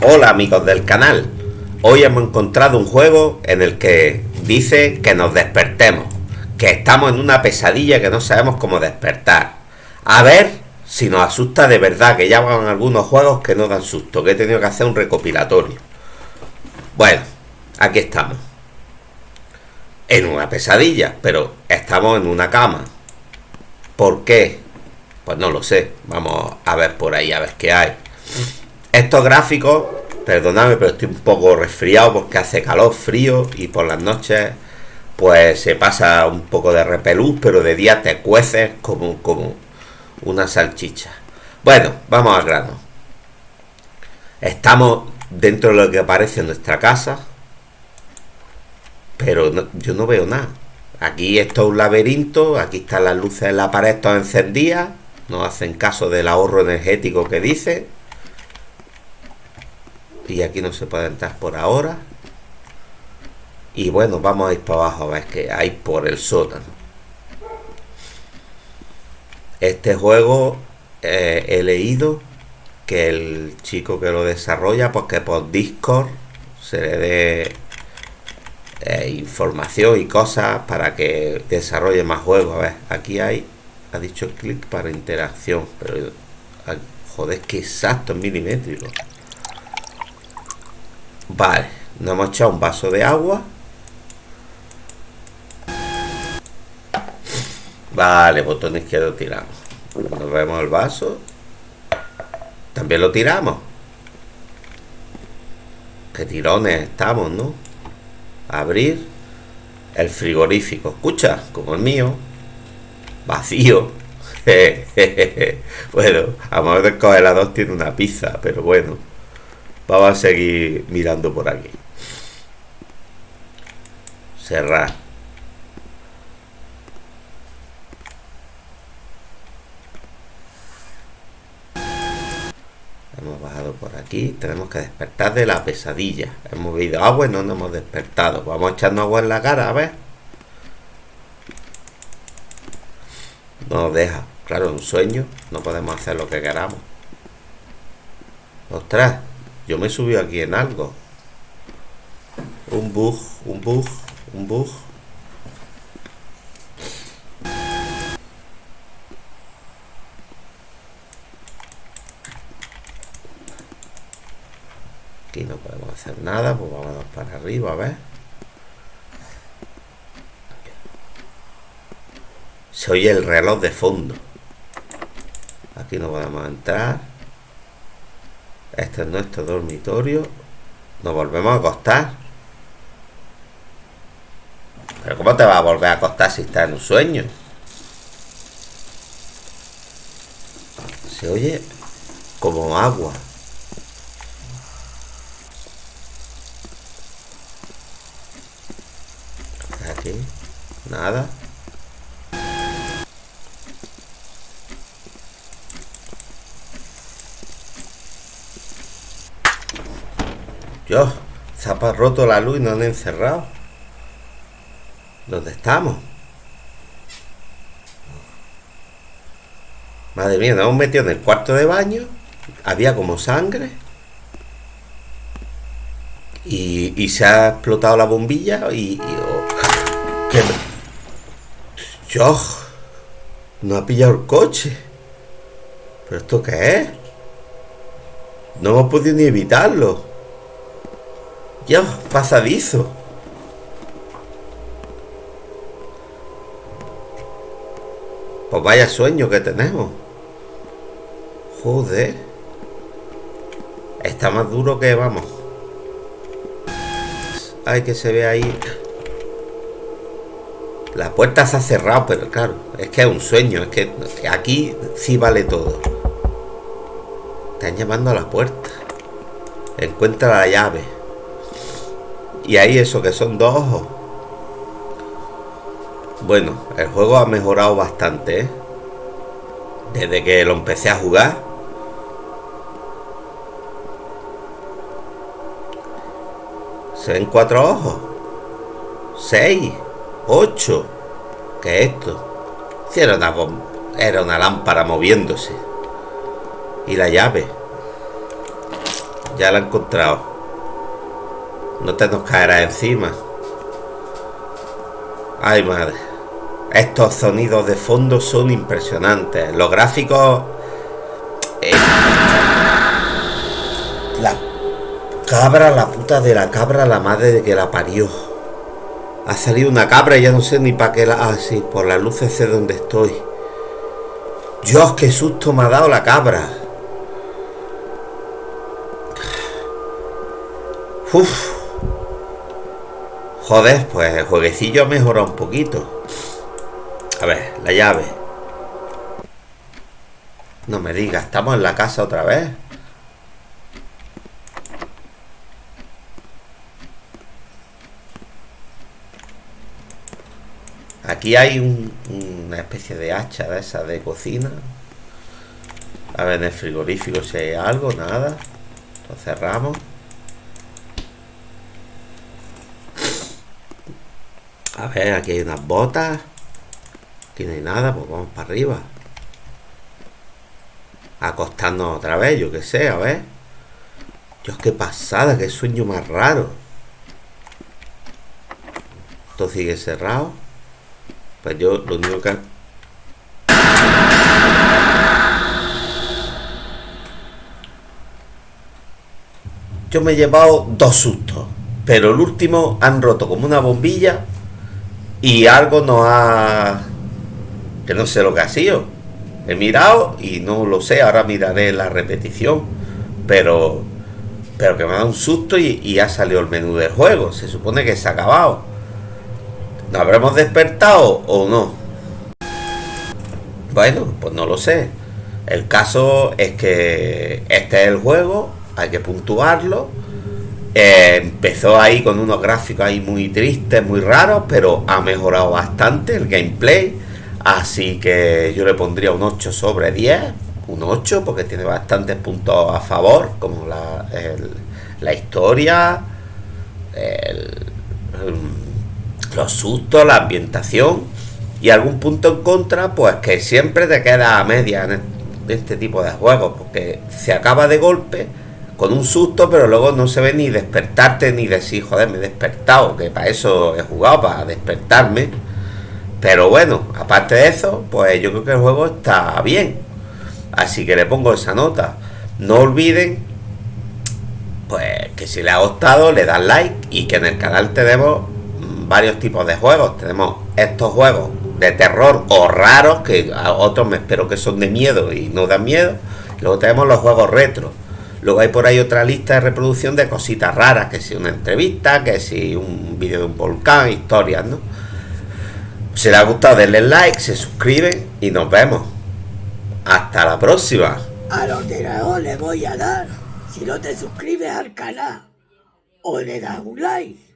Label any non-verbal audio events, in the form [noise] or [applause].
Hola amigos del canal, hoy hemos encontrado un juego en el que dice que nos despertemos, que estamos en una pesadilla que no sabemos cómo despertar. A ver si nos asusta de verdad, que ya van algunos juegos que no dan susto, que he tenido que hacer un recopilatorio. Bueno, aquí estamos. En una pesadilla, pero estamos en una cama. ¿Por qué? Pues no lo sé, vamos a ver por ahí, a ver qué hay. Estos gráficos, perdonadme, pero estoy un poco resfriado porque hace calor, frío y por las noches pues se pasa un poco de repelús, pero de día te cueces como, como una salchicha. Bueno, vamos al grano. Estamos dentro de lo que parece nuestra casa, pero yo no veo nada. Aquí esto es un laberinto, aquí están las luces en la pared todas encendidas, no hacen caso del ahorro energético que dice y aquí no se puede entrar por ahora. Y bueno vamos a ir para abajo a ver qué hay por el sótano. Este juego eh, he leído que el chico que lo desarrolla pues que por discord se le dé eh, información y cosas para que desarrolle más juegos. A ver aquí hay ha dicho clic para interacción pero joder que exacto milimétrico Vale, nos hemos echado un vaso de agua. Vale, botón izquierdo tiramos. Nos vemos el vaso. También lo tiramos. Qué tirones estamos, ¿no? Abrir el frigorífico. Escucha, como el mío. Vacío. [laughs] bueno, a lo mejor el congelador tiene una pizza, pero bueno. Vamos a seguir mirando por aquí. Cerrar. Hemos bajado por aquí. Tenemos que despertar de la pesadilla. Hemos bebido agua y no nos hemos despertado. Vamos echando agua en la cara, a ver. No nos deja. Claro, un sueño. No podemos hacer lo que queramos. Ostras. Yo me subí aquí en algo. Un bug, un bug, un bug. Aquí no podemos hacer nada, pues vamos para arriba, a ver. Se oye el reloj de fondo. Aquí no podemos entrar. Este es nuestro dormitorio. Nos volvemos a acostar. Pero ¿cómo te vas a volver a acostar si estás en un sueño? Se oye como agua. Aquí, nada. Dios, se ha roto la luz y nos han encerrado. ¿Dónde estamos? Madre mía, nos hemos metido en el cuarto de baño. Había como sangre. Y, se ha explotado la bombilla y... Oh, Dios, no ha pillado el coche. ¿Pero esto qué es? No hemos podido ni evitarlo. Dios, pasadizo. Pues vaya sueño que tenemos. Joder. Está más duro que vamos. Ay, que se ve ahí. La puerta se ha cerrado, pero claro, es que es un sueño. Es que aquí sí vale todo. Están llamando a la puerta. Encuentra la llave. Y ahí eso que son dos ojos. Bueno, el juego ha mejorado bastante, ¿eh? Desde que lo empecé a jugar. Se ven cuatro ojos. Seis. Ocho. ¿Qué es esto? Era una, era una lámpara moviéndose. Y la llave. Ya la he encontrado. No te nos caerá encima. Ay, madre. Estos sonidos de fondo son impresionantes. Los gráficos... Eh, la cabra, la puta de la cabra, la madre de que la parió. Ha salido una cabra y ya no sé ni para qué la... Ah, sí, por las luces sé dónde estoy. Dios, qué susto me ha dado la cabra. Uf. Joder, pues el jueguecillo ha mejorado un poquito. A ver, la llave. No me digas, ¿estamos en la casa otra vez? Aquí hay una especie de hacha de esa de cocina. A ver, en el frigorífico si hay algo, nada. Lo cerramos. A ver, aquí hay unas botas. Aquí no hay nada, pues vamos para arriba. Acostarnos otra vez, yo qué sé, a ver. Dios, qué pasada, qué sueño más raro. Esto sigue cerrado. Pues yo lo único que... Yo me he llevado dos sustos. Pero el último han roto como una bombilla y algo no ha... que no sé lo que ha sido. He mirado y no lo sé, ahora miraré la repetición, pero pero que me da un susto y, ha salido el menú del juego. Se supone que se ha acabado. ¿Nos habremos despertado o no? Bueno, pues no lo sé. El caso es que este es el juego, hay que puntuarlo eh, empezó ahí con unos gráficos ahí muy tristes, muy raros, pero ha mejorado bastante el gameplay. Así que yo le pondría un 8 sobre 10, un 8 porque tiene bastantes puntos a favor, como la, la historia, los sustos, la ambientación y algún punto en contra, pues que siempre te queda a media en este tipo de juegos, porque se acaba de golpe con un susto, pero luego no se ve ni despertarte ni decir, joder, me he despertado, que para eso he jugado, para despertarme. Pero bueno, aparte de eso, pues yo creo que el juego está bien. Así que le pongo esa nota. No olviden, pues que si les ha gustado, le dan like y que en el canal tenemos varios tipos de juegos. Tenemos estos juegos de terror o raros, que a otros me espero que son de miedo y no dan miedo. Luego tenemos los juegos retro Luego hay por ahí otra lista de reproducción de cositas raras, que si una entrevista, que si un vídeo de un volcán, historias, ¿no? Si les ha gustado, denle like, se suscriben y nos vemos. Hasta la próxima. A los le voy a dar si no te suscribes al canal o le das un like.